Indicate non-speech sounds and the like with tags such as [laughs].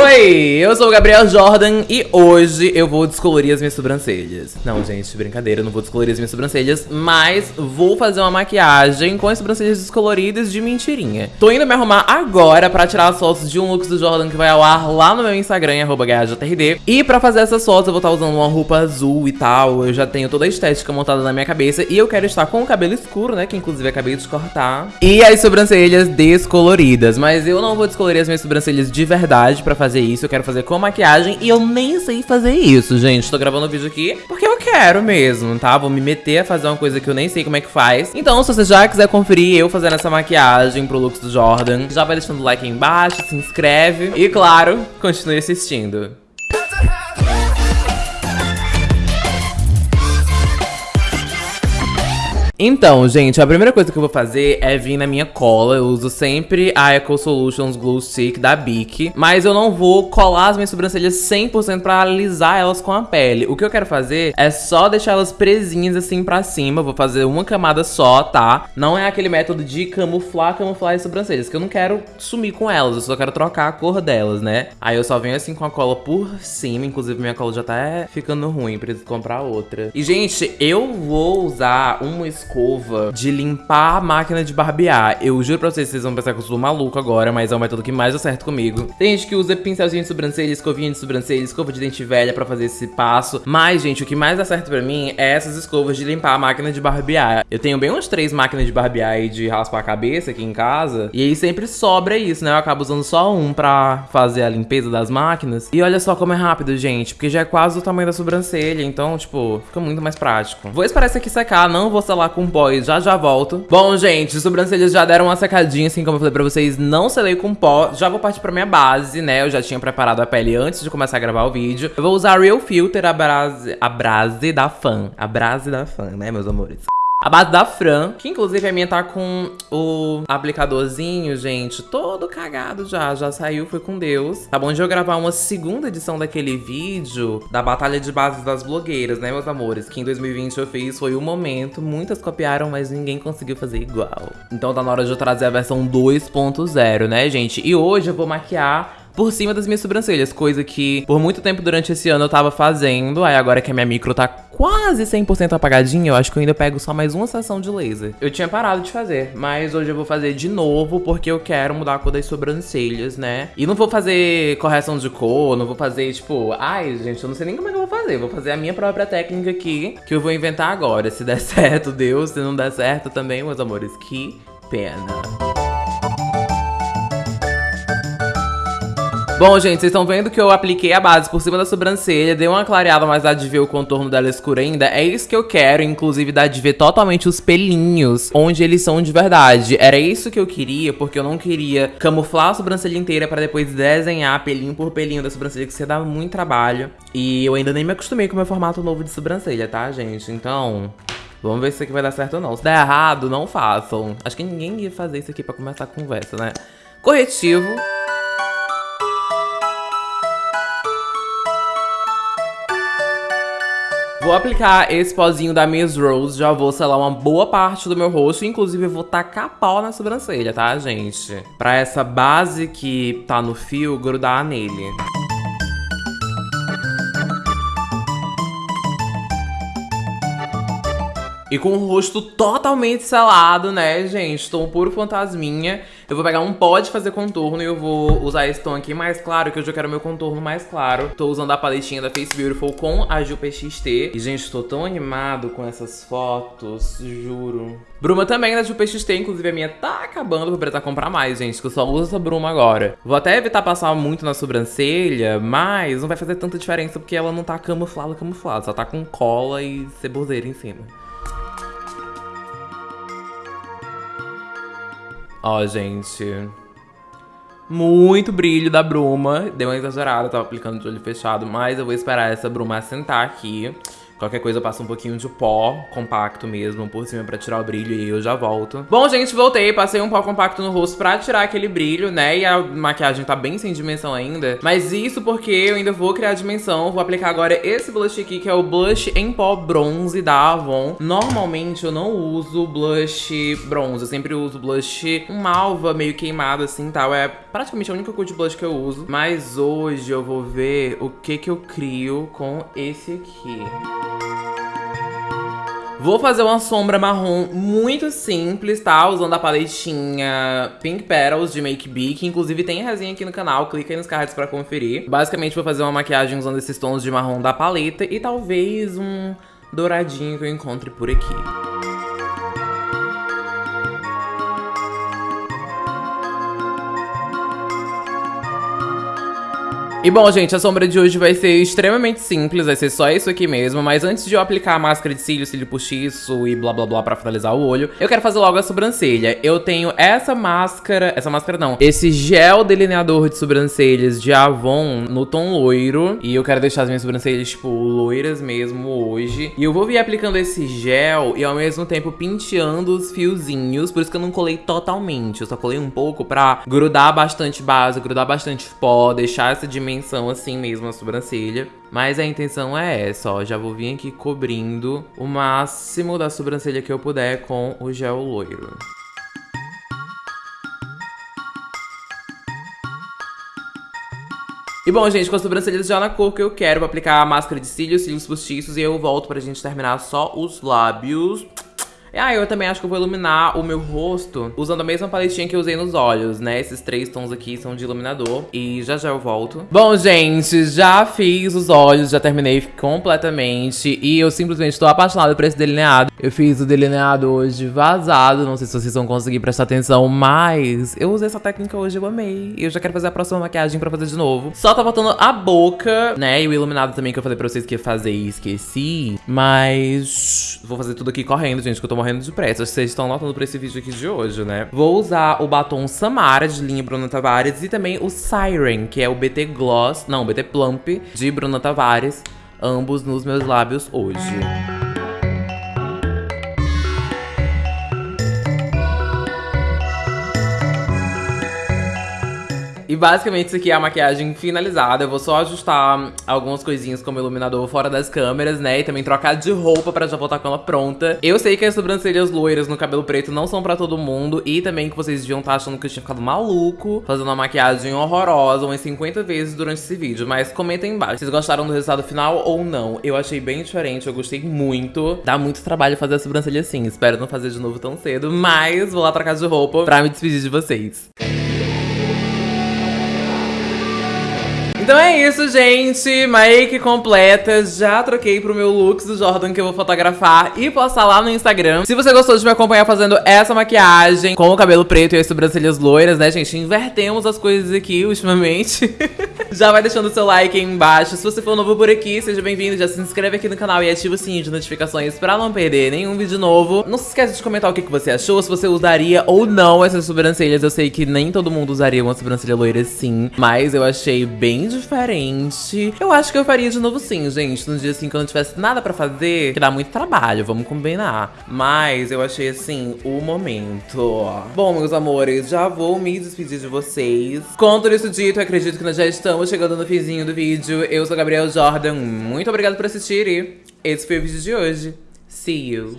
Oi, eu sou o Gabriel Jordan e hoje eu vou descolorir as minhas sobrancelhas. Não, gente, brincadeira, eu não vou descolorir as minhas sobrancelhas, mas vou fazer uma maquiagem com as sobrancelhas descoloridas de mentirinha. Tô indo me arrumar agora pra tirar as fotos de um look do Jordan que vai ao ar lá no meu Instagram, arroba E pra fazer essas fotos eu vou estar usando uma roupa azul e tal, eu já tenho toda a estética montada na minha cabeça e eu quero estar com o cabelo escuro, né, que inclusive acabei de cortar. E as sobrancelhas descoloridas, mas eu não vou descolorir as minhas sobrancelhas de verdade pra fazer isso, eu quero fazer com maquiagem e eu nem sei fazer isso, gente. Tô gravando o vídeo aqui porque eu quero mesmo, tá? Vou me meter a fazer uma coisa que eu nem sei como é que faz. Então, se você já quiser conferir eu fazendo essa maquiagem pro look do Jordan, já vai deixando o like aí embaixo, se inscreve e, claro, continue assistindo. Então, gente, a primeira coisa que eu vou fazer é vir na minha cola. Eu uso sempre a Eco Solutions Glue Stick da Bic. Mas eu não vou colar as minhas sobrancelhas 100% pra alisar elas com a pele. O que eu quero fazer é só deixar elas presinhas assim pra cima. Vou fazer uma camada só, tá? Não é aquele método de camuflar, camuflar as sobrancelhas. Que eu não quero sumir com elas, eu só quero trocar a cor delas, né? Aí eu só venho assim com a cola por cima. Inclusive minha cola já tá ficando ruim, preciso comprar outra. E, gente, eu vou usar uma escova escova de limpar a máquina de barbear. Eu juro pra vocês, vocês vão pensar que eu sou maluco agora, mas é o método que mais dá certo comigo. Tem gente que usa pincelzinho de sobrancelha, escovinha de sobrancelha, escova de dente velha pra fazer esse passo. Mas, gente, o que mais dá certo pra mim é essas escovas de limpar a máquina de barbear. Eu tenho bem umas três máquinas de barbear e de raspar a cabeça aqui em casa. E aí sempre sobra isso, né? Eu acabo usando só um pra fazer a limpeza das máquinas. E olha só como é rápido, gente, porque já é quase o tamanho da sobrancelha. Então, tipo, fica muito mais prático. Vou esperar isso aqui secar, não vou selar com pó e já já volto. Bom, gente, sobrancelhas já deram uma secadinha, assim como eu falei pra vocês, não selei com pó. Já vou partir pra minha base, né? Eu já tinha preparado a pele antes de começar a gravar o vídeo. Eu vou usar Real Filter, a brase, a brase da Fan. A brase da Fan, né, meus amores? A base da Fran, que inclusive a minha tá com o aplicadorzinho, gente, todo cagado já. Já saiu, foi com Deus. Tá bom de eu gravar uma segunda edição daquele vídeo da Batalha de Bases das Blogueiras, né, meus amores? Que em 2020 eu fiz, foi o um momento. Muitas copiaram, mas ninguém conseguiu fazer igual. Então tá na hora de eu trazer a versão 2.0, né, gente? E hoje eu vou maquiar por cima das minhas sobrancelhas, coisa que por muito tempo durante esse ano eu tava fazendo, aí agora que a minha micro tá quase 100% apagadinha, eu acho que eu ainda pego só mais uma sessão de laser. Eu tinha parado de fazer, mas hoje eu vou fazer de novo porque eu quero mudar a cor das sobrancelhas, né? E não vou fazer correção de cor, não vou fazer, tipo, ai, gente, eu não sei nem como é que eu vou fazer. Vou fazer a minha própria técnica aqui, que eu vou inventar agora. Se der [laughs] certo, Deus. Se não der certo também, meus amores, que pena. Bom, gente, vocês estão vendo que eu apliquei a base por cima da sobrancelha, dei uma clareada, mas dá de ver o contorno dela escuro ainda. É isso que eu quero, inclusive dá de ver totalmente os pelinhos, onde eles são de verdade. Era isso que eu queria, porque eu não queria camuflar a sobrancelha inteira pra depois desenhar pelinho por pelinho da sobrancelha, que você dá muito trabalho. E eu ainda nem me acostumei com o meu formato novo de sobrancelha, tá, gente? Então... Vamos ver se isso aqui vai dar certo ou não. Se der errado, não façam. Acho que ninguém ia fazer isso aqui pra começar a conversa, né? Corretivo. Vou aplicar esse pozinho da Miss Rose, já vou selar uma boa parte do meu rosto, inclusive eu vou tacar pau na sobrancelha, tá, gente? Pra essa base que tá no fio grudar nele. E com o rosto totalmente selado, né, gente? Tô um puro fantasminha. Eu vou pegar um pó de fazer contorno e eu vou usar esse tom aqui mais claro, que hoje eu quero meu contorno mais claro. Tô usando a paletinha da Face Beautiful com a Gil PXT. E, gente, tô tão animado com essas fotos, juro. Bruma também da Gil PXT, inclusive a minha tá acabando, vou precisar comprar mais, gente, que eu só uso essa bruma agora. Vou até evitar passar muito na sobrancelha, mas não vai fazer tanta diferença porque ela não tá camuflada, camuflada. Só tá com cola e ceboseira em cima. Ó, gente. Muito brilho da bruma. Deu uma exagerada, tava aplicando de olho fechado, mas eu vou esperar essa bruma assentar aqui. Qualquer coisa eu passo um pouquinho de pó compacto mesmo por cima pra tirar o brilho e eu já volto. Bom, gente, voltei. Passei um pó compacto no rosto pra tirar aquele brilho, né? E a maquiagem tá bem sem dimensão ainda. Mas isso porque eu ainda vou criar dimensão. Vou aplicar agora esse blush aqui, que é o blush em pó bronze da Avon. Normalmente eu não uso blush bronze. Eu sempre uso blush malva, meio queimado assim, tal. É praticamente a única cor de blush que eu uso. Mas hoje eu vou ver o que que eu crio com esse aqui. Vou fazer uma sombra marrom muito simples, tá? Usando a paletinha Pink Petals de Make Be, que inclusive tem resenha aqui no canal, clica aí nos cards pra conferir. Basicamente vou fazer uma maquiagem usando esses tons de marrom da paleta e talvez um douradinho que eu encontre por aqui. E bom, gente, a sombra de hoje vai ser extremamente simples, vai ser só isso aqui mesmo, mas antes de eu aplicar a máscara de cílio, cílio postiço e blá blá blá pra finalizar o olho, eu quero fazer logo a sobrancelha. Eu tenho essa máscara, essa máscara não, esse gel delineador de sobrancelhas de Avon no tom loiro, e eu quero deixar as minhas sobrancelhas, tipo, loiras mesmo hoje. E eu vou vir aplicando esse gel e ao mesmo tempo penteando os fiozinhos, por isso que eu não colei totalmente, eu só colei um pouco pra grudar bastante base, grudar bastante pó, deixar essa dimensão dimensão assim mesmo a sobrancelha. Mas a intenção é essa, ó. Já vou vir aqui cobrindo o máximo da sobrancelha que eu puder com o gel loiro. E bom, gente, com as sobrancelhas já na cor que eu quero, vou aplicar a máscara de cílios, cílios postiços e eu volto pra gente terminar só os lábios. Ah, eu também acho que eu vou iluminar o meu rosto usando a mesma paletinha que eu usei nos olhos, né? Esses três tons aqui são de iluminador e já já eu volto. Bom, gente, já fiz os olhos, já terminei completamente e eu simplesmente tô apaixonada por esse delineado. Eu fiz o delineado hoje vazado, não sei se vocês vão conseguir prestar atenção, mas eu usei essa técnica hoje, eu amei. Eu já quero fazer a próxima maquiagem pra fazer de novo. Só tá faltando a boca, né? E o iluminado também que eu falei pra vocês que ia fazer e esqueci. Mas vou fazer tudo aqui correndo, gente, que eu tô morrendo de pressa. Vocês estão notando pra esse vídeo aqui de hoje, né? Vou usar o batom Samara, de linha Bruna Tavares, e também o Siren, que é o BT Gloss, não, BT Plump, de Bruna Tavares, ambos nos meus lábios hoje. E basicamente isso aqui é a maquiagem finalizada. Eu vou só ajustar algumas coisinhas como iluminador fora das câmeras, né? E também trocar de roupa pra já voltar com ela pronta. Eu sei que as sobrancelhas loiras no cabelo preto não são pra todo mundo. E também que vocês deviam estar tá achando que eu tinha ficado maluco fazendo uma maquiagem horrorosa umas 50 vezes durante esse vídeo. Mas comentem embaixo. Vocês gostaram do resultado final ou não? Eu achei bem diferente, eu gostei muito. Dá muito trabalho fazer a sobrancelha assim. Espero não fazer de novo tão cedo. Mas vou lá trocar de roupa pra me despedir de vocês. Então é isso, gente. Make completa. Já troquei pro meu looks do Jordan que eu vou fotografar e postar lá no Instagram. Se você gostou de me acompanhar fazendo essa maquiagem com o cabelo preto e as sobrancelhas loiras, né, gente? Invertemos as coisas aqui ultimamente. [laughs] já vai deixando o seu like aí embaixo. Se você for novo por aqui, seja bem-vindo. Já se inscreve aqui no canal e ativa o sininho de notificações pra não perder nenhum vídeo novo. Não se esqueça de comentar o que, que você achou, se você usaria ou não essas sobrancelhas. Eu sei que nem todo mundo usaria uma sobrancelha loira assim, mas eu achei bem diferente. Eu acho que eu faria de novo sim, gente. Num dia assim que eu não tivesse nada pra fazer, que dá muito trabalho, vamos combinar. Mas eu achei assim, o momento. Bom, meus amores, já vou me despedir de vocês. Com tudo isso dito, acredito que nós já estamos chegando no finzinho do vídeo. Eu sou Gabriel Jordan, muito obrigada por assistir e esse foi o vídeo de hoje. See you!